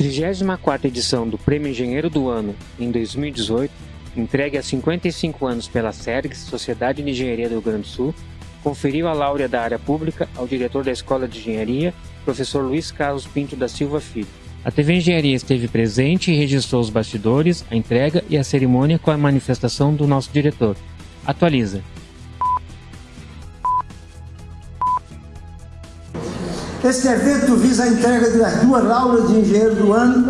34ª edição do Prêmio Engenheiro do Ano, em 2018, entregue há 55 anos pela SERGS, Sociedade de Engenharia do Rio Grande do Sul, conferiu a láurea da área pública ao diretor da Escola de Engenharia, professor Luiz Carlos Pinto da Silva Filho. A TV Engenharia esteve presente e registrou os bastidores, a entrega e a cerimônia com a manifestação do nosso diretor. Atualiza. Este evento visa a entrega das duas lauras de engenheiro do ano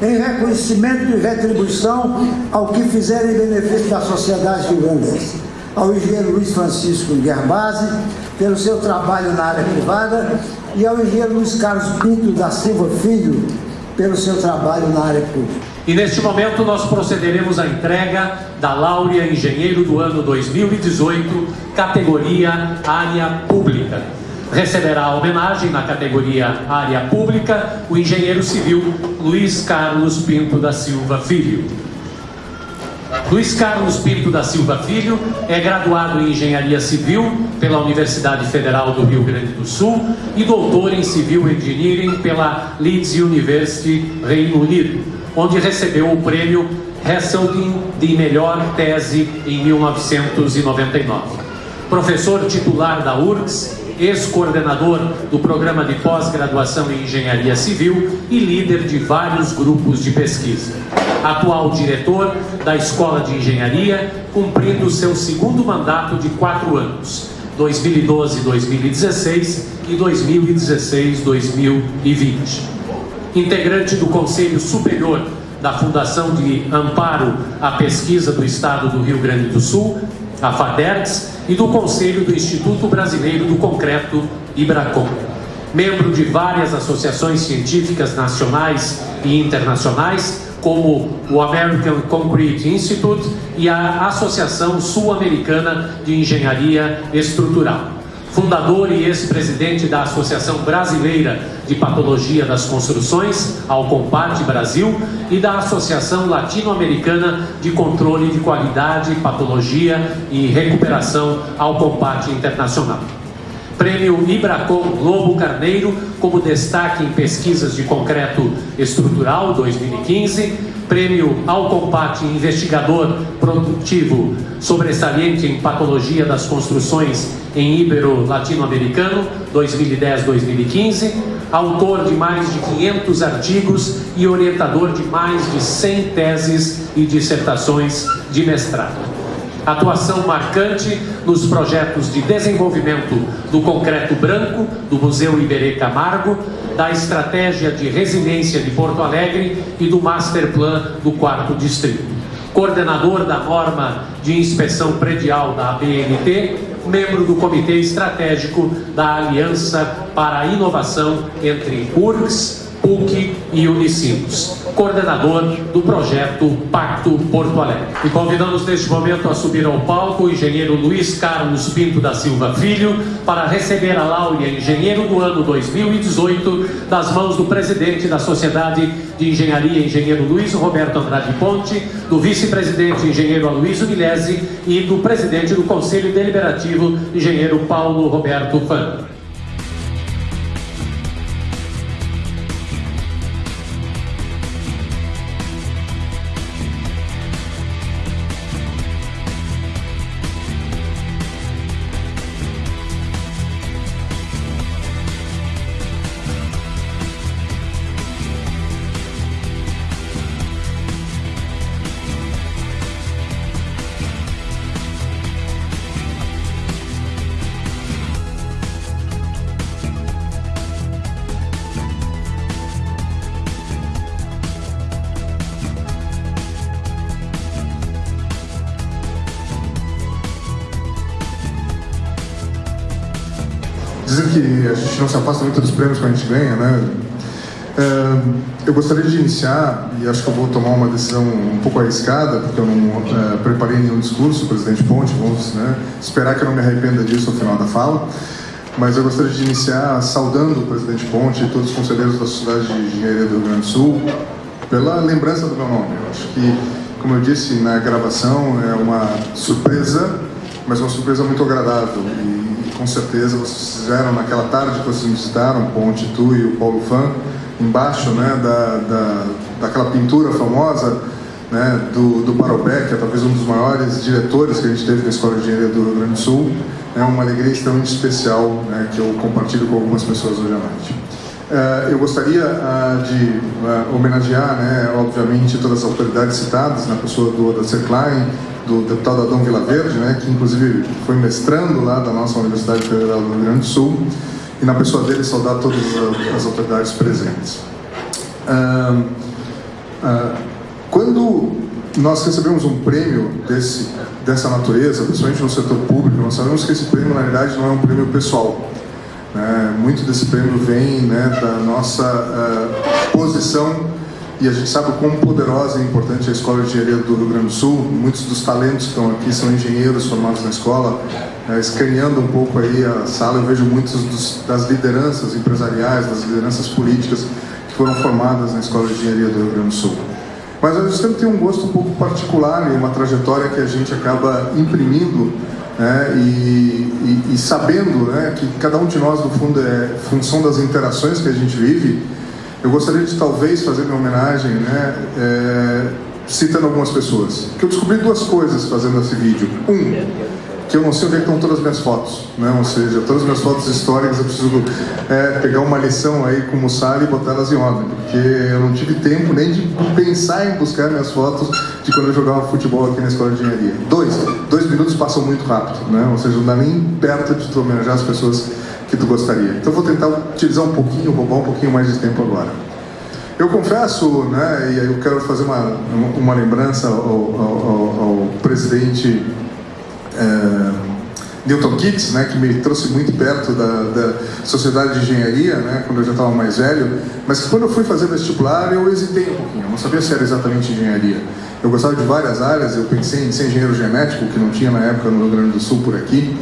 em reconhecimento e retribuição ao que fizerem em benefício da sociedade rio-grandense. Ao engenheiro Luiz Francisco Guerbasi, pelo seu trabalho na área privada, e ao engenheiro Luiz Carlos Pinto da Silva Filho, pelo seu trabalho na área pública. E neste momento nós procederemos à entrega da Láurea Engenheiro do ano 2018, categoria Área Pública. Receberá a homenagem na categoria Área Pública o engenheiro civil Luiz Carlos Pinto da Silva Filho. Luiz Carlos Pinto da Silva Filho é graduado em Engenharia Civil pela Universidade Federal do Rio Grande do Sul e doutor em Civil Engineering pela Leeds University, Reino Unido, onde recebeu o prêmio Heseltine de melhor tese em 1999. Professor titular da URGS, ex-coordenador do programa de pós-graduação em Engenharia Civil e líder de vários grupos de pesquisa. Atual diretor da Escola de Engenharia, cumprindo seu segundo mandato de quatro anos, 2012-2016 e 2016-2020. Integrante do Conselho Superior da Fundação de Amparo à Pesquisa do Estado do Rio Grande do Sul, a FADERGS, e do Conselho do Instituto Brasileiro do Concreto, IBRACOM. Membro de várias associações científicas nacionais e internacionais, como o American Concrete Institute e a Associação Sul-Americana de Engenharia Estrutural. Fundador e ex-presidente da Associação Brasileira de Patologia das Construções, Alcompate Brasil, e da Associação Latino-Americana de Controle de Qualidade, Patologia e Recuperação, Alcompate Internacional. Prêmio Ibracom Lobo Carneiro como destaque em pesquisas de concreto estrutural 2015, Prêmio Alcompate Investigador Produtivo Sobressalente em Patologia das Construções em Ibero-Latino-Americano 2010-2015, autor de mais de 500 artigos e orientador de mais de 100 teses e dissertações de mestrado atuação marcante nos projetos de desenvolvimento do concreto branco do Museu Iberê Camargo, da estratégia de resiliência de Porto Alegre e do Master Plan do quarto distrito. Coordenador da norma de inspeção predial da ABNT, membro do Comitê Estratégico da Aliança para a Inovação entre URGS, PUC e Unicinos, coordenador do projeto Pacto Porto Alegre. E convidamos neste momento a subir ao palco o engenheiro Luiz Carlos Pinto da Silva Filho para receber a Láurea Engenheiro do ano 2018 das mãos do presidente da Sociedade de Engenharia, engenheiro Luiz Roberto Andrade Ponte, do vice-presidente engenheiro Aloysio Milese e do presidente do Conselho Deliberativo, engenheiro Paulo Roberto Fano. Que a gente não se afasta muito dos prêmios que a gente ganha, né? É, eu gostaria de iniciar, e acho que eu vou tomar uma decisão um pouco arriscada, porque eu não é, preparei nenhum discurso, presidente Ponte, vamos né, esperar que eu não me arrependa disso ao final da fala, mas eu gostaria de iniciar saudando o presidente Ponte e todos os conselheiros da Sociedade de Engenharia do Rio Grande do Sul pela lembrança do meu nome. Eu acho que, como eu disse na gravação, é uma surpresa, mas uma surpresa muito agradável. E, com certeza vocês fizeram naquela tarde que vocês visitaram, Ponte, tu e o Paulo Fã, embaixo né, da, da, daquela pintura famosa né, do, do Parobé, que é talvez um dos maiores diretores que a gente teve na Escola de Engenharia do Rio Grande do Sul. É uma alegria extremamente especial né, que eu compartilho com algumas pessoas hoje à noite. Uh, eu gostaria uh, de uh, homenagear, né, obviamente, todas as autoridades citadas, na pessoa do Odacer Klein, do deputado Adão Vilaverde, né, que inclusive foi mestrando lá da nossa Universidade Federal do Rio Grande do Sul, e na pessoa dele saudar todas as autoridades presentes. quando nós recebemos um prêmio desse, dessa natureza, principalmente no setor público, nós sabemos que esse prêmio, na realidade, não é um prêmio pessoal. Né? Muito desse prêmio vem né, da nossa uh, posição e a gente sabe o quão poderosa e importante é a Escola de Engenharia do Rio Grande do Sul. Muitos dos talentos que estão aqui são engenheiros formados na escola. É, escaneando um pouco aí a sala, eu vejo muitas das lideranças empresariais, das lideranças políticas que foram formadas na Escola de Engenharia do Rio Grande do Sul. Mas a gente sempre tem um gosto um pouco particular e uma trajetória que a gente acaba imprimindo né, e, e, e, sabendo né, que cada um de nós, no fundo, é função das interações que a gente vive, eu gostaria de talvez fazer minha homenagem né, é, citando algumas pessoas. Que eu descobri duas coisas fazendo esse vídeo. Um, que eu não sei onde é estão todas as minhas fotos, né? ou seja, todas as minhas fotos históricas eu preciso é, pegar uma lição aí com o Mussari e botar elas em ordem, porque eu não tive tempo nem de pensar em buscar minhas fotos de quando eu jogava futebol aqui na escola de engenharia. Dois, dois minutos passam muito rápido, né? ou seja, não dá nem perto de homenagear as pessoas que tu gostaria. Então vou tentar utilizar um pouquinho, roubar um pouquinho mais de tempo agora. Eu confesso, né, e aí eu quero fazer uma, uma lembrança ao, ao, ao, presidente é, Newton Keats, né, que me trouxe muito perto da, da sociedade de engenharia, né, quando eu já estava mais velho, mas quando eu fui fazer vestibular eu hesitei um pouquinho, eu não sabia se era exatamente engenharia. Eu gostava de várias áreas, eu pensei em ser engenheiro genético, que não tinha na época no Rio Grande do Sul por aqui,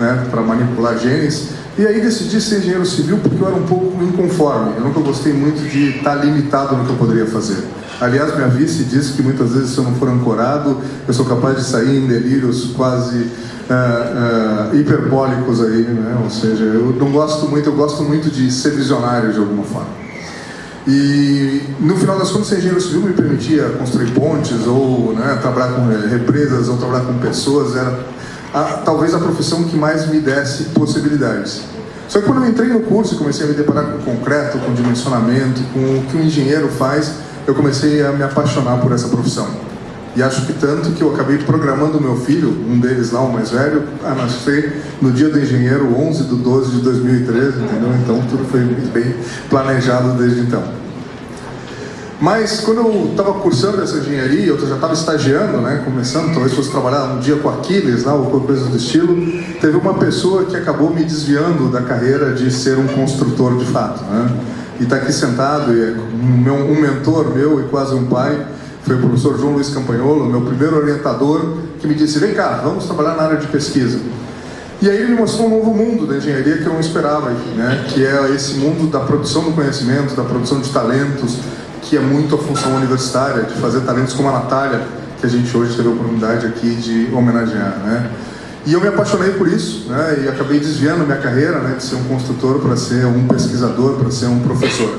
né, para manipular genes, e aí decidi ser engenheiro civil porque eu era um pouco inconforme, eu nunca gostei muito de estar limitado no que eu poderia fazer. Aliás, minha vice disse que muitas vezes, se eu não for ancorado, eu sou capaz de sair em delírios quase uh, uh, hiperbólicos aí, né? Ou seja, eu não gosto muito, eu gosto muito de ser visionário de alguma forma. E no final das contas, ser engenheiro civil me permitia construir pontes, ou né, trabalhar com represas, ou trabalhar com pessoas, era a, talvez a profissão que mais me desse possibilidades. Só que quando eu entrei no curso e comecei a me deparar com concreto, com dimensionamento, com o que um engenheiro faz, eu comecei a me apaixonar por essa profissão. E acho que tanto que eu acabei programando meu filho, um deles lá, o mais velho, a nascer no dia do engenheiro, 11 de 12 de 2013, entendeu? Então tudo foi bem planejado desde então. Mas quando eu estava cursando essa engenharia, eu já estava estagiando, né, começando, talvez fosse trabalhar um dia com Aquiles, lá, ou qualquer coisa do estilo, teve uma pessoa que acabou me desviando da carreira de ser um construtor de fato. Né? e está aqui sentado, e é um, mentor meu e quase um pai, foi o professor João Luiz Campanholo, meu primeiro orientador, que me disse, vem cá, vamos trabalhar na área de pesquisa. E aí ele me mostrou um novo mundo da engenharia que eu não esperava, né? que é esse mundo da produção do conhecimento, da produção de talentos, que é muito a função universitária, de fazer talentos como a Natália, que a gente hoje teve a oportunidade aqui de homenagear. Né? E eu me apaixonei por isso, né, e acabei desviando minha carreira, né, de ser um construtor para ser um pesquisador, para ser um professor.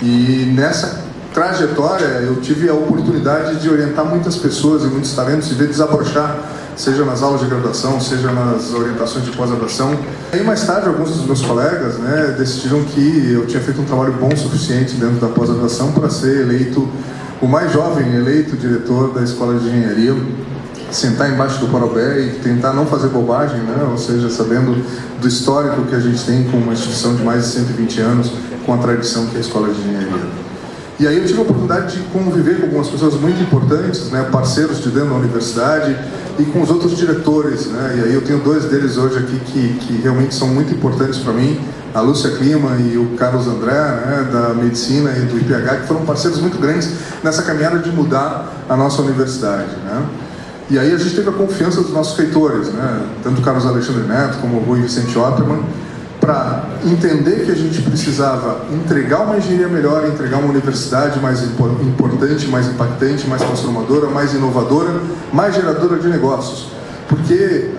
E nessa trajetória eu tive a oportunidade de orientar muitas pessoas e muitos talentos e ver desabrochar, seja nas aulas de graduação, seja nas orientações de pós-graduação. E mais tarde alguns dos meus colegas né, decidiram que eu tinha feito um trabalho bom o suficiente dentro da pós-graduação para ser eleito o mais jovem eleito diretor da Escola de Engenharia sentar embaixo do parobé e tentar não fazer bobagem, né? ou seja, sabendo do histórico que a gente tem com uma instituição de mais de 120 anos, com a tradição que é a Escola de Engenharia. E aí eu tive a oportunidade de conviver com algumas pessoas muito importantes, né, parceiros de dentro da universidade e com os outros diretores. Né, e aí eu tenho dois deles hoje aqui que, que realmente são muito importantes para mim, a Lúcia Clima e o Carlos André, né, da Medicina e do IPH, que foram parceiros muito grandes nessa caminhada de mudar a nossa universidade. Né. E aí a gente teve a confiança dos nossos feitores, né? tanto o Carlos Alexandre Neto como o Rui Vicente Otterman, para entender que a gente precisava entregar uma engenharia melhor, entregar uma universidade mais importante, mais impactante, mais transformadora, mais inovadora, mais geradora de negócios. Porque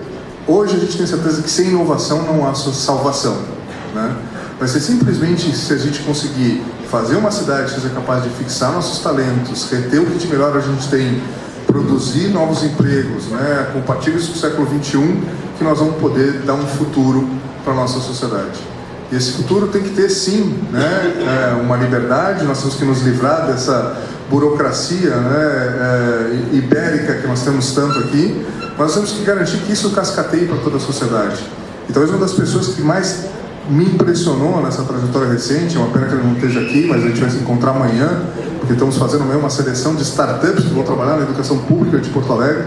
hoje a gente tem certeza que sem inovação não há salvação. Né? Vai ser simplesmente se a gente conseguir fazer uma cidade que seja capaz de fixar nossos talentos, reter o que de melhor a gente tem, produzir novos empregos, né, compatíveis com o século XXI, que nós vamos poder dar um futuro para a nossa sociedade. E esse futuro tem que ter, sim, né, é, uma liberdade, nós temos que nos livrar dessa burocracia né, é, ibérica que nós temos tanto aqui, mas temos que garantir que isso cascateie para toda a sociedade. E talvez uma das pessoas que mais me impressionou nessa trajetória recente, é uma pena que ele não esteja aqui, mas a gente vai se encontrar amanhã, porque estamos fazendo uma seleção de startups que vão trabalhar na educação pública de Porto Alegre,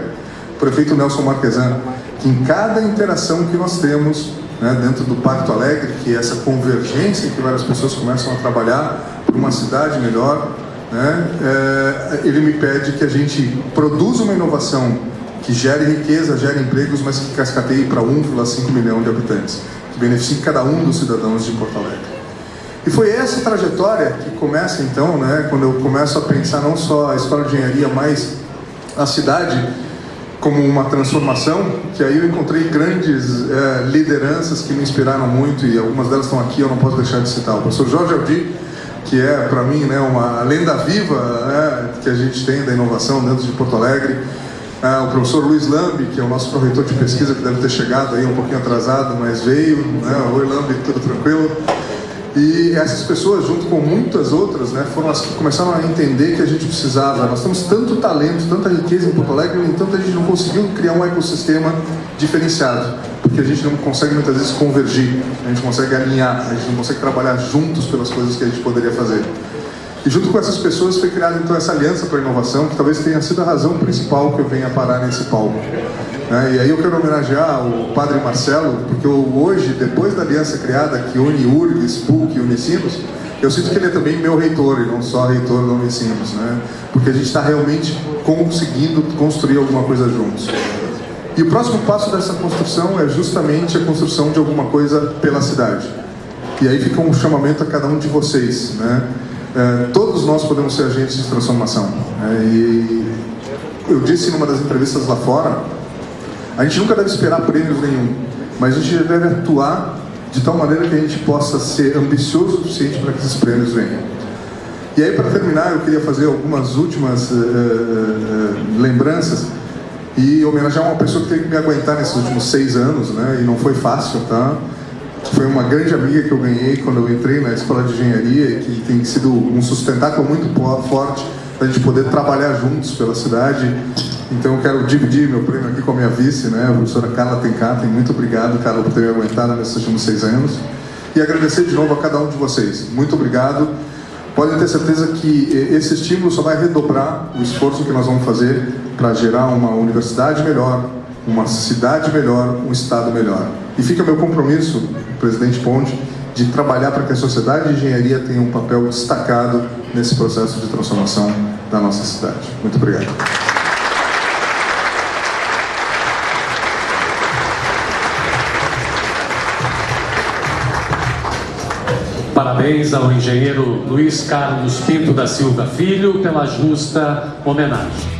o prefeito Nelson Marquesan, que em cada interação que nós temos né, dentro do Pacto Alegre, que é essa convergência que várias pessoas começam a trabalhar por uma cidade melhor, né, é, ele me pede que a gente produza uma inovação que gere riqueza, gere empregos, mas que cascateie para 1,5 milhão de habitantes que beneficie cada um dos cidadãos de Porto Alegre. E foi essa trajetória que começa então, né, quando eu começo a pensar não só a história de engenharia, mas a cidade como uma transformação, que aí eu encontrei grandes é, lideranças que me inspiraram muito e algumas delas estão aqui, eu não posso deixar de citar. O professor Jorge Aldi, que é para mim né, uma lenda viva né, que a gente tem da inovação dentro de Porto Alegre, ah, o professor Luiz Lambi, que é o nosso proreitor de pesquisa, que deve ter chegado aí um pouquinho atrasado, mas veio. Né? Oi, Lambi, tudo tranquilo? E essas pessoas, junto com muitas outras, né, foram as que começaram a entender que a gente precisava. Nós temos tanto talento, tanta riqueza em Porto Alegre, no entanto a gente não conseguiu criar um ecossistema diferenciado, porque a gente não consegue muitas vezes convergir, a gente consegue alinhar, a gente não consegue trabalhar juntos pelas coisas que a gente poderia fazer. E junto com essas pessoas foi criada então essa aliança para a inovação, que talvez tenha sido a razão principal que eu venha parar nesse palco. É, e aí eu quero homenagear o Padre Marcelo, porque eu, hoje, depois da aliança criada que une URGS, PUC e Unicinos, eu sinto que ele é também meu reitor e não só reitor do Unicinos, né? porque a gente está realmente conseguindo construir alguma coisa juntos. E o próximo passo dessa construção é justamente a construção de alguma coisa pela cidade. E aí fica um chamamento a cada um de vocês, né? É, todos nós podemos ser agentes de transformação. É, e eu disse numa das entrevistas lá fora, a gente nunca deve esperar prêmios nenhum, mas a gente deve atuar de tal maneira que a gente possa ser ambicioso o suficiente para que esses prêmios venham. E aí, para terminar, eu queria fazer algumas últimas uh, uh, lembranças e homenagear uma pessoa que teve que me aguentar nesses últimos seis anos, né? E não foi fácil, tá? Foi uma grande amiga que eu ganhei quando eu entrei na escola de engenharia e que tem sido um sustentáculo muito forte para a gente poder trabalhar juntos pela cidade. Então eu quero dividir meu prêmio aqui com a minha vice, né, a professora Carla Tencaten. Muito obrigado, Carla, por ter me aguentado nesses últimos seis anos. E agradecer de novo a cada um de vocês. Muito obrigado. Podem ter certeza que esse estímulo só vai redobrar o esforço que nós vamos fazer para gerar uma universidade melhor, uma cidade melhor, um estado melhor. E fica meu compromisso, presidente Ponte, de trabalhar para que a sociedade de engenharia tenha um papel destacado nesse processo de transformação da nossa cidade. Muito obrigado. Parabéns ao engenheiro Luiz Carlos Pinto da Silva Filho pela justa homenagem.